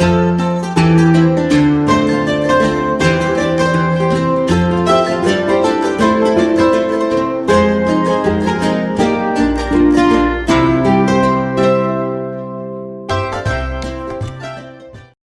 Música